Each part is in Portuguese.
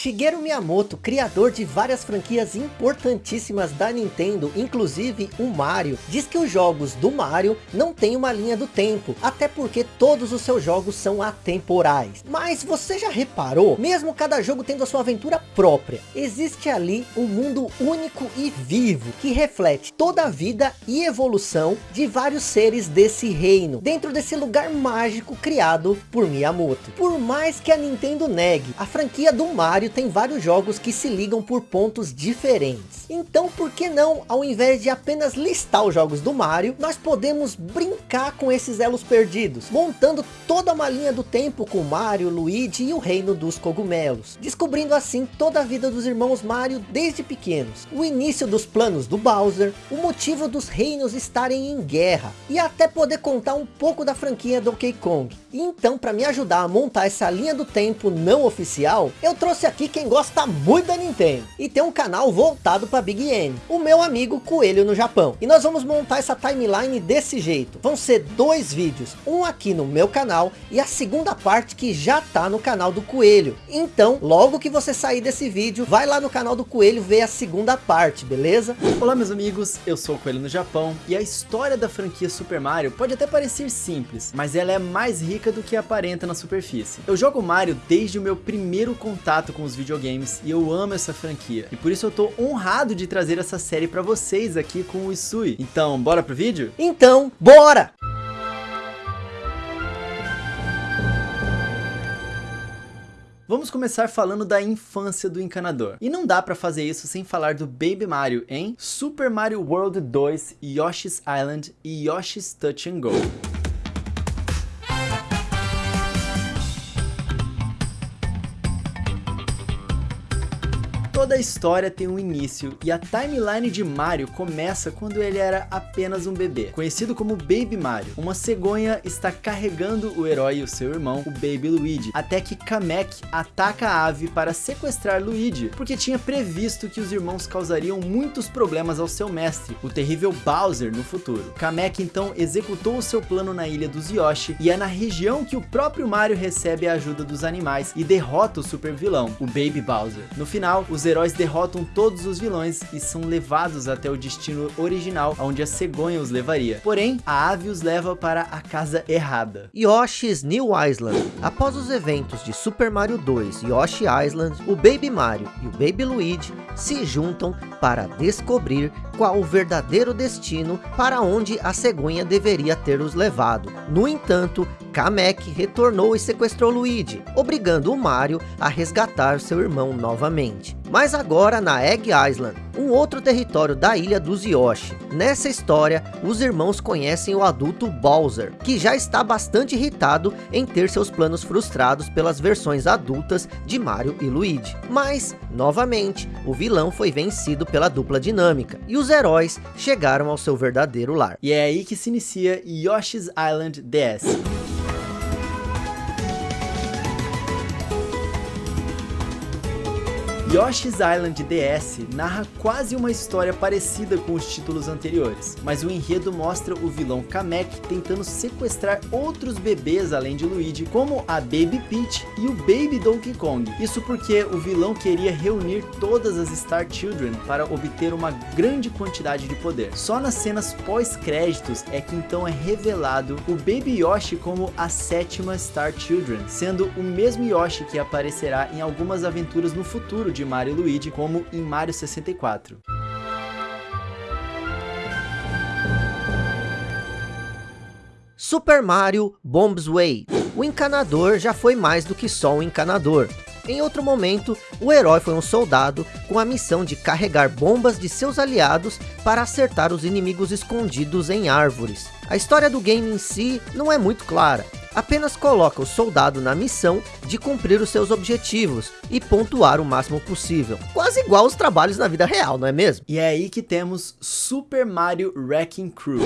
Shigeru Miyamoto, criador de várias franquias importantíssimas da Nintendo, inclusive o Mario, diz que os jogos do Mario não têm uma linha do tempo, até porque todos os seus jogos são atemporais. Mas você já reparou? Mesmo cada jogo tendo a sua aventura própria, existe ali um mundo único e vivo, que reflete toda a vida e evolução de vários seres desse reino, dentro desse lugar mágico criado por Miyamoto. Por mais que a Nintendo negue, a franquia do Mario Tem vários jogos que se ligam por pontos diferentes. Então por que não, ao invés de apenas listar os jogos do Mario, nós podemos brincar com esses elos perdidos, montando toda uma linha do tempo com Mario, Luigi e o reino dos cogumelos. Descobrindo assim toda a vida dos irmãos Mario desde pequenos, o início dos planos do Bowser, o motivo dos reinos estarem em guerra, e até poder contar um pouco da franquia Donkey Kong. Então para me ajudar a montar essa linha do tempo não oficial, eu trouxe aqui aqui quem gosta muito da Nintendo. E tem um canal voltado para Big N. O meu amigo Coelho no Japão. E nós vamos montar essa timeline desse jeito. Vão ser dois vídeos. Um aqui no meu canal. E a segunda parte que já tá no canal do Coelho. Então, logo que você sair desse vídeo, vai lá no canal do Coelho ver a segunda parte, beleza? Olá meus amigos, eu sou o Coelho no Japão. E a história da franquia Super Mario pode até parecer simples. Mas ela é mais rica do que aparenta na superfície. Eu jogo Mario desde o meu primeiro contato com os videogames e eu amo essa franquia. E por isso eu tô honrado de trazer essa série pra vocês aqui com o Isui. Então, bora pro vídeo? Então, bora! Vamos começar falando da infância do encanador. E não dá pra fazer isso sem falar do Baby Mario em Super Mario World 2, Yoshi's Island e Yoshi's Touch and Go. Toda a história tem um início e a timeline de Mario começa quando ele era apenas um bebê, conhecido como Baby Mario. Uma cegonha está carregando o herói e o seu irmão, o Baby Luigi, até que Kamek ataca a ave para sequestrar Luigi, porque tinha previsto que os irmãos causariam muitos problemas ao seu mestre, o terrível Bowser, no futuro. Kamek então executou o seu plano na ilha dos Yoshi e é na região que o próprio Mario recebe a ajuda dos animais e derrota o super vilão, o Baby Bowser. No final, os heróis derrotam todos os vilões e são levados até o destino original, onde a cegonha os levaria. Porém, a ave os leva para a casa errada. Yoshi's New Island. Após os eventos de Super Mario 2 Yoshi Island, o Baby Mario e o Baby Luigi se juntam para descobrir qual o verdadeiro destino para onde a cegonha deveria ter os levado. No entanto, Kamek retornou e sequestrou Luigi, obrigando o Mario a resgatar seu irmão novamente. Mas agora na Egg Island, um outro território da ilha dos Yoshi. Nessa história, os irmãos conhecem o adulto Bowser, que já está bastante irritado em ter seus planos frustrados pelas versões adultas de Mario e Luigi. Mas, novamente, o vilão foi vencido pela dupla dinâmica, e os heróis chegaram ao seu verdadeiro lar. E é aí que se inicia Yoshi's Island DS. Yoshi's Island DS narra quase uma história parecida com os títulos anteriores, mas o enredo mostra o vilão Kamek tentando sequestrar outros bebês além de Luigi, como a Baby Peach e o Baby Donkey Kong. Isso porque o vilão queria reunir todas as Star Children para obter uma grande quantidade de poder. Só nas cenas pós-créditos é que então é revelado o Baby Yoshi como a sétima Star Children, sendo o mesmo Yoshi que aparecerá em algumas aventuras no futuro de Mario e Luigi, como em Mario 64. Super Mario Bombs Way. O encanador já foi mais do que só um encanador. Em outro momento, o herói foi um soldado com a missão de carregar bombas de seus aliados para acertar os inimigos escondidos em árvores. A história do game em si não é muito clara, apenas coloca o soldado na missão de cumprir os seus objetivos e pontuar o máximo possível. Quase igual aos trabalhos na vida real, não é mesmo? E é aí que temos Super Mario Wrecking Crew.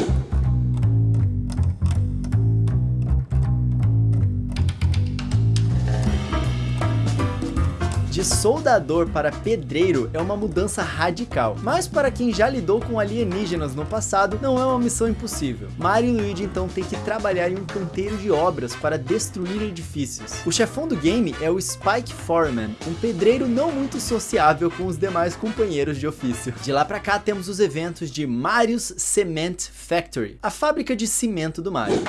De soldador para pedreiro é uma mudança radical, mas para quem já lidou com alienígenas no passado, não é uma missão impossível. Mario e Luigi então tem que trabalhar em um canteiro de obras para destruir edifícios. O chefão do game é o Spike Foreman, um pedreiro não muito sociável com os demais companheiros de ofício. De lá para cá temos os eventos de Mario's Cement Factory, a fábrica de cimento do Mario.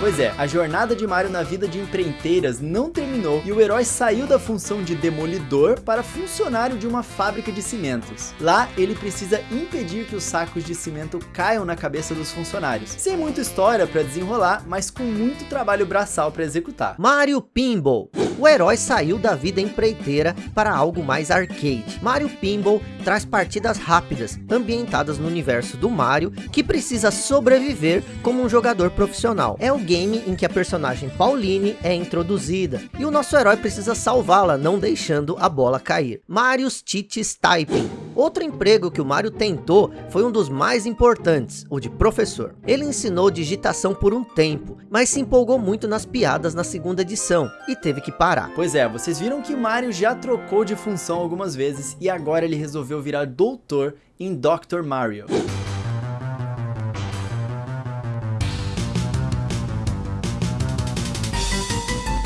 Pois é, a jornada de Mario na vida de empreiteiras não terminou e o herói saiu da função de demolidor para funcionário de uma fábrica de cimentos. Lá, ele precisa impedir que os sacos de cimento caiam na cabeça dos funcionários. Sem muita história para desenrolar, mas com muito trabalho braçal para executar. Mario Pinball. O herói saiu da vida empreiteira para algo mais arcade. Mario Pinball traz partidas rápidas, ambientadas no universo do Mario, que precisa sobreviver como um jogador profissional. É o game em que a personagem Pauline é introduzida, e o nosso herói precisa salvá-la, não deixando a bola cair. Mario's Teaches Typing. Outro emprego que o Mario tentou foi um dos mais importantes, o de professor. Ele ensinou digitação por um tempo, mas se empolgou muito nas piadas na segunda edição, e teve que parar. Pois é, vocês viram que o Mario já trocou de função algumas vezes, e agora ele resolveu virar doutor em Dr. Mario.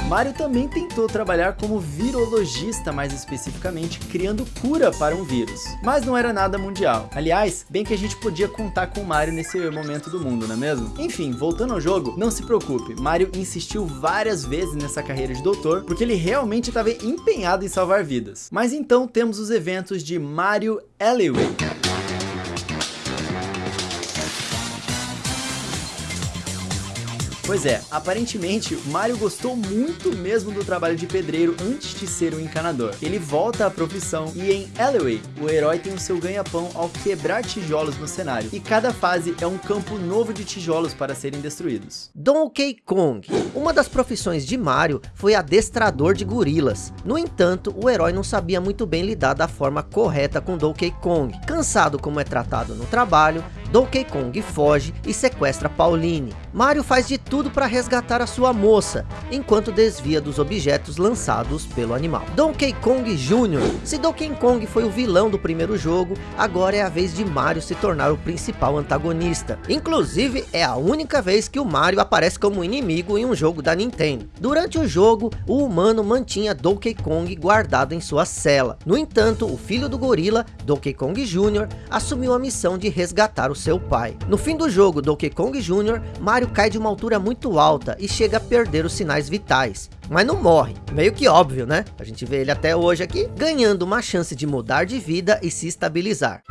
Mario também tentou trabalhar como virologista mais especificamente, criando cura para um vírus. Mas não era nada mundial. Aliás, bem que a gente podia contar com Mario nesse momento do mundo, não é mesmo? Enfim, voltando ao jogo, não se preocupe, Mario insistiu várias vezes nessa carreira de doutor, porque ele realmente estava empenhado em salvar vidas. Mas então temos os eventos de Mario Alleyway. Pois é, aparentemente Mario gostou muito mesmo do trabalho de pedreiro antes de ser um encanador. Ele volta à profissão e em Alleyway, o herói tem o seu ganha-pão ao quebrar tijolos no cenário. E cada fase é um campo novo de tijolos para serem destruídos. Donkey Kong. Uma das profissões de Mario foi adestrador de gorilas. No entanto, o herói não sabia muito bem lidar da forma correta com Donkey Kong. Cansado como é tratado no trabalho, Donkey Kong foge e sequestra Pauline. Mario faz de tudo para resgatar a sua moça, enquanto desvia dos objetos lançados pelo animal. Donkey Kong Jr. Se Donkey Kong foi o vilão do primeiro jogo, agora é a vez de Mario se tornar o principal antagonista. Inclusive, é a única vez que o Mario aparece como inimigo em um jogo da Nintendo. Durante o jogo, o humano mantinha Donkey Kong guardado em sua cela. No entanto, o filho do gorila, Donkey Kong Jr., assumiu a missão de resgatar o seu pai. No fim do jogo Donkey Kong Jr., Mario cai de uma altura muito alta e chega a perder os sinais vitais. Mas não morre, meio que óbvio, né? A gente vê ele até hoje aqui, ganhando uma chance de mudar de vida e se estabilizar.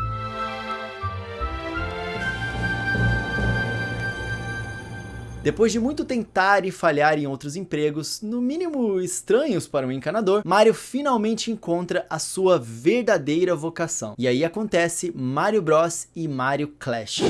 Depois de muito tentar e falhar em outros empregos, no mínimo estranhos para um encanador, Mario finalmente encontra a sua verdadeira vocação. E aí acontece Mario Bros e Mario Clash.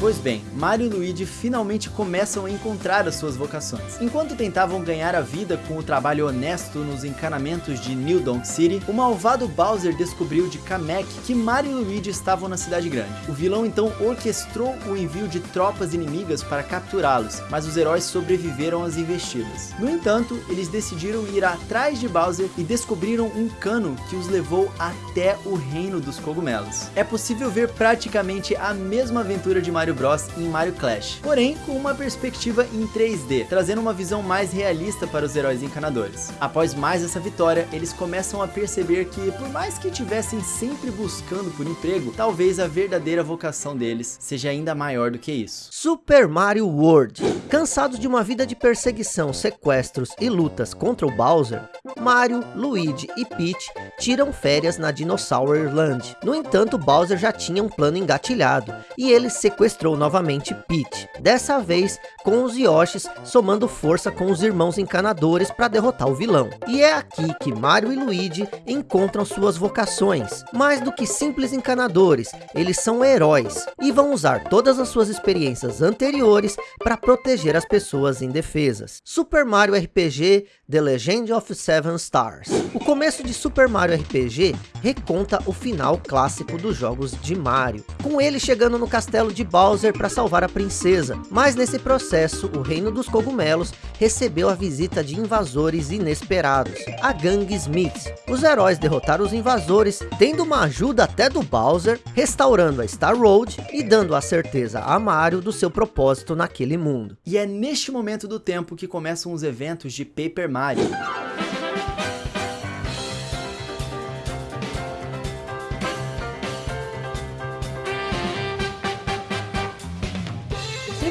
Pois bem, Mario e Luigi finalmente começam a encontrar as suas vocações. Enquanto tentavam ganhar a vida com o trabalho honesto nos encanamentos de New Donk City, o malvado Bowser descobriu de Kamek que Mario e Luigi estavam na cidade grande. O vilão então orquestrou o envio de tropas inimigas para capturá-los, mas os heróis sobreviveram às investidas. No entanto, eles decidiram ir atrás de Bowser e descobriram um cano que os levou até o reino dos cogumelos. É possível ver praticamente a mesma aventura de Mario Mario Bros em Mario Clash, porém com uma perspectiva em 3D, trazendo uma visão mais realista para os heróis encanadores. Após mais essa vitória, eles começam a perceber que, por mais que estivessem sempre buscando por emprego, talvez a verdadeira vocação deles seja ainda maior do que isso. Super Mario World Cansados de uma vida de perseguição, sequestros e lutas contra o Bowser, Mario, Luigi e Peach tiram férias na Dinosaur Land. No entanto, Bowser já tinha um plano engatilhado, e ele sequestrou mostrou novamente Peach, dessa vez com os Yoshis somando força com os irmãos encanadores para derrotar o vilão. E é aqui que Mario e Luigi encontram suas vocações. Mais do que simples encanadores, eles são heróis e vão usar todas as suas experiências anteriores para proteger as pessoas indefesas. Super Mario RPG The Legend of Seven Stars. O começo de Super Mario RPG reconta o final clássico dos jogos de Mario, com ele chegando no castelo de Bowser para salvar a princesa, mas nesse processo o reino dos cogumelos recebeu a visita de invasores inesperados, a Gang Smith. Os heróis derrotaram os invasores, tendo uma ajuda até do Bowser, restaurando a Star Road e dando a certeza a Mario do seu propósito naquele mundo. E é neste momento do tempo que começam os eventos de Paper Mario armário.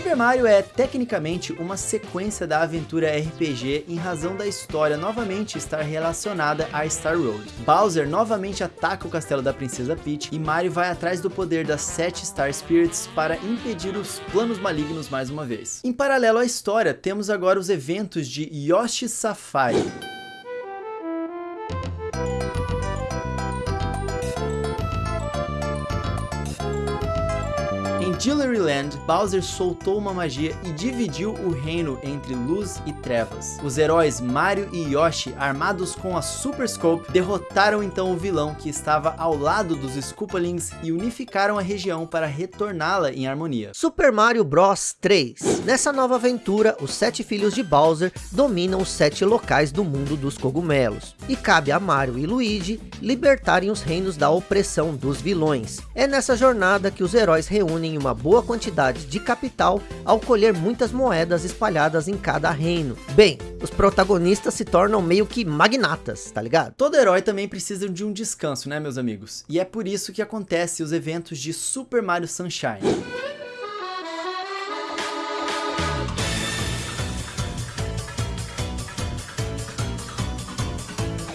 Super Mario é tecnicamente uma sequência da aventura RPG em razão da história novamente estar relacionada a Star Road. Bowser novamente ataca o castelo da Princesa Peach e Mario vai atrás do poder das 7 Star Spirits para impedir os planos malignos mais uma vez. Em paralelo à história, temos agora os eventos de Yoshi Safari. Jewelry Land, Bowser soltou uma magia e dividiu o reino entre luz e trevas. Os heróis Mario e Yoshi, armados com a Super Scope, derrotaram então o vilão que estava ao lado dos Scoopalings e unificaram a região para retorná-la em harmonia. Super Mario Bros 3. Nessa nova aventura, os sete filhos de Bowser dominam os sete locais do mundo dos cogumelos. E cabe a Mario e Luigi libertarem os reinos da opressão dos vilões. É nessa jornada que os heróis reúnem uma boa quantidade de capital ao colher muitas moedas espalhadas em cada reino. Bem, os protagonistas se tornam meio que magnatas, tá ligado? Todo herói também precisa de um descanso, né meus amigos? E é por isso que acontece os eventos de Super Mario Sunshine.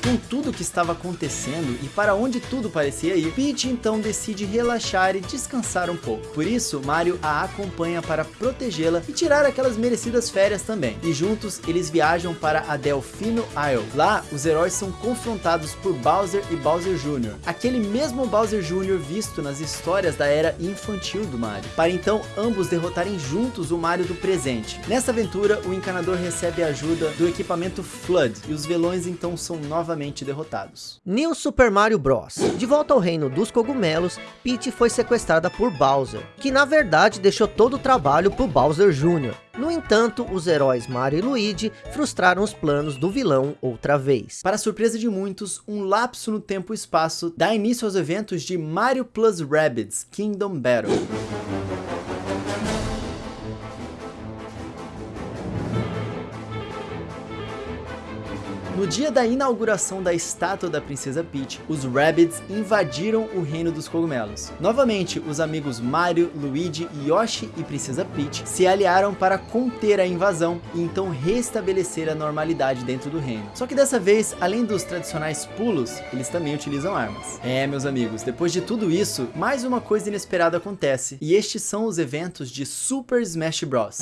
Com tudo que estava acontecendo e para onde tudo parecia ir, Peach então decide relaxar e descansar um pouco. Por isso, Mario a acompanha para protegê-la e tirar aquelas merecidas férias também. E juntos, eles viajam para a Delfino Isle. Lá, os heróis são confrontados por Bowser e Bowser Jr., aquele mesmo Bowser Jr. visto nas histórias da era infantil do Mario, para então ambos derrotarem juntos o Mario do presente. Nessa aventura, o encanador recebe a ajuda do equipamento Flood, e os vilões então são novamente novamente derrotados. New Super Mario Bros. De volta ao reino dos cogumelos, Peach foi sequestrada por Bowser, que na verdade deixou todo o trabalho pro Bowser Jr. No entanto, os heróis Mario e Luigi frustraram os planos do vilão outra vez. Para surpresa de muitos, um lapso no tempo e espaço dá início aos eventos de Mario Plus Rabbids Kingdom Battle. No dia da inauguração da estátua da Princesa Peach, os Rabbids invadiram o reino dos cogumelos. Novamente, os amigos Mario, Luigi, Yoshi e Princesa Peach se aliaram para conter a invasão e então restabelecer a normalidade dentro do reino. Só que dessa vez, além dos tradicionais pulos, eles também utilizam armas. É, meus amigos, depois de tudo isso, mais uma coisa inesperada acontece, e estes são os eventos de Super Smash Bros.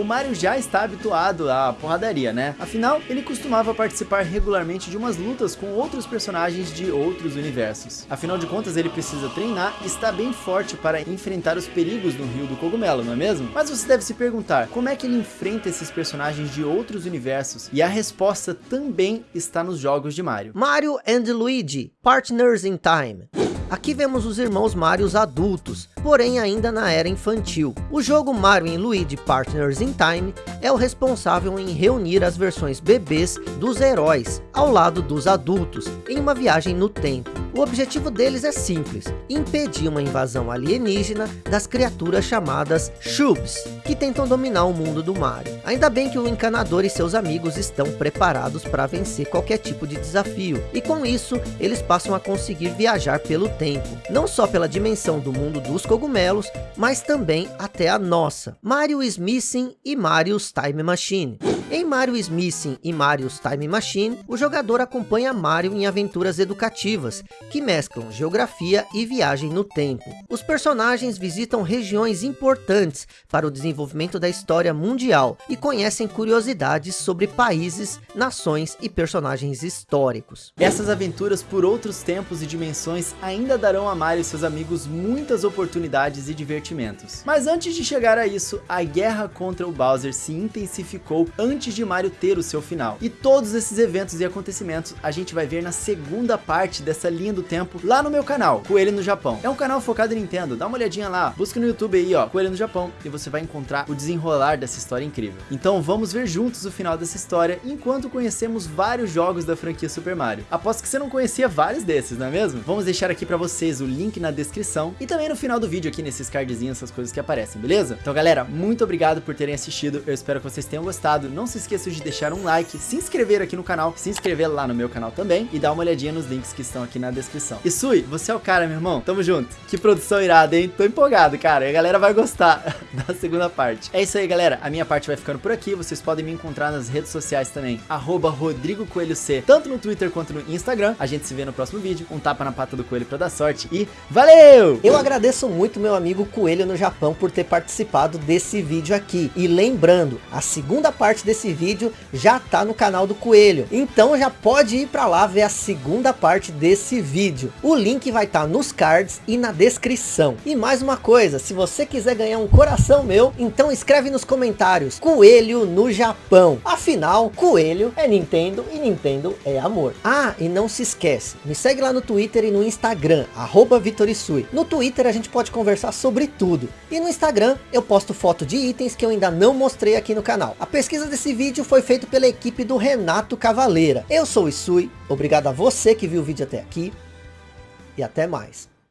O Mario já está habituado à porradaria, né? Afinal, ele costumava participar regularmente de umas lutas com outros personagens de outros universos. Afinal de contas, ele precisa treinar e está bem forte para enfrentar os perigos no Rio do Cogumelo, não é mesmo? Mas você deve se perguntar, como é que ele enfrenta esses personagens de outros universos? E a resposta também está nos jogos de Mario. Mario and Luigi, Partners in Time. Aqui vemos os irmãos Mario adultos, porém ainda na era infantil. O jogo Mario Luigi Partners in Time é o responsável em reunir as versões bebês dos heróis ao lado dos adultos em uma viagem no tempo. O objetivo deles é simples, impedir uma invasão alienígena das criaturas chamadas Shubs, que tentam dominar o mundo do Mario. Ainda bem que o encanador e seus amigos estão preparados para vencer qualquer tipo de desafio, e com isso, eles passam a conseguir viajar pelo tempo, não só pela dimensão do mundo dos cogumelos, mas também até a nossa. Mario is Missing e Mario's Time Machine. Em Mario Missing e Mario's Time Machine, o jogador acompanha Mario em aventuras educativas, que mesclam geografia e viagem no tempo. Os personagens visitam regiões importantes para o desenvolvimento da história mundial e conhecem curiosidades sobre países, nações e personagens históricos. Essas aventuras por outros tempos e dimensões ainda darão a Mario e seus amigos muitas oportunidades e divertimentos. Mas antes de chegar a isso, a guerra contra o Bowser se intensificou antes de Mario ter o seu final. E todos esses eventos e acontecimentos a gente vai ver na segunda parte dessa linha do tempo lá no meu canal, Coelho no Japão. É um canal focado em Nintendo, dá uma olhadinha lá, busca no YouTube aí ó, Coelho no Japão, e você vai encontrar o desenrolar dessa história incrível. Então vamos ver juntos o final dessa história, enquanto conhecemos vários jogos da franquia Super Mario. Aposto que você não conhecia vários desses, não é mesmo? Vamos deixar aqui pra vocês o link na descrição, e também no final do vídeo aqui nesses cardzinhos, essas coisas que aparecem, beleza? Então galera, muito obrigado por terem assistido, eu espero que vocês tenham gostado, não se esqueça de deixar um like, se inscrever aqui no canal, se inscrever lá no meu canal também, e dar uma olhadinha nos links que estão aqui na descrição. E Sui, você é o cara, meu irmão, tamo junto. Que produção irada, hein? Tô empolgado, cara, a galera vai gostar da segunda parte. É isso aí, galera, a minha parte vai ficando por aqui, vocês podem me encontrar nas redes sociais também, arroba Rodrigo Coelho C, tanto no Twitter quanto no Instagram. A gente se vê no próximo vídeo, um tapa na pata do coelho pra dar sorte e valeu! Eu agradeço muito meu amigo Coelho no Japão por ter participado desse vídeo aqui. E lembrando, a segunda parte desse vídeo já tá no canal do Coelho. Então já pode ir pra lá ver a segunda parte desse vídeo. O link vai estar tá nos cards e na descrição. E mais uma coisa, se você quiser ganhar um coração meu, então escreve nos comentários, Coelho no Japão. Afinal, Coelho é Nintendo e Nintendo é amor. Ah, e não se esquece, me segue lá no Twitter e no Instagram, arroba Vitorisui. No Twitter a gente pode conversar sobre tudo. E no Instagram eu posto foto de itens que eu ainda não mostrei aqui no canal. A pesquisa desse vídeo foi feita pela equipe do Renato Cavaleira. Eu sou o Isui, obrigado a você que viu o vídeo até aqui e até mais.